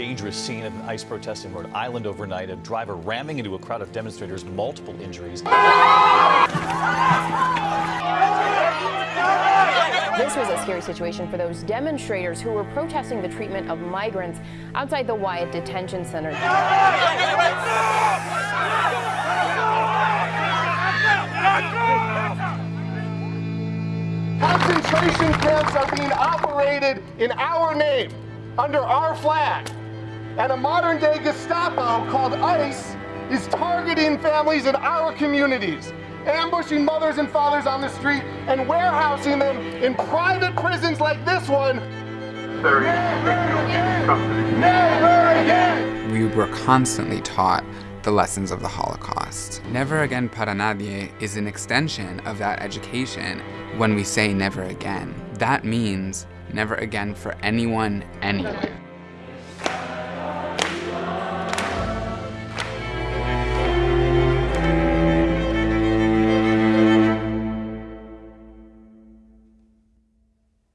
dangerous scene of an ICE protest in Rhode Island overnight. A driver ramming into a crowd of demonstrators, multiple injuries. This was a scary situation for those demonstrators who were protesting the treatment of migrants outside the Wyatt Detention Center. Concentration camps are being operated in our name, under our flag. And a modern day Gestapo called ICE is targeting families in our communities, ambushing mothers and fathers on the street and warehousing them in private prisons like this one. Never again! We were constantly taught the lessons of the Holocaust. Never Again Para Nadie is an extension of that education when we say never again. That means never again for anyone, anywhere.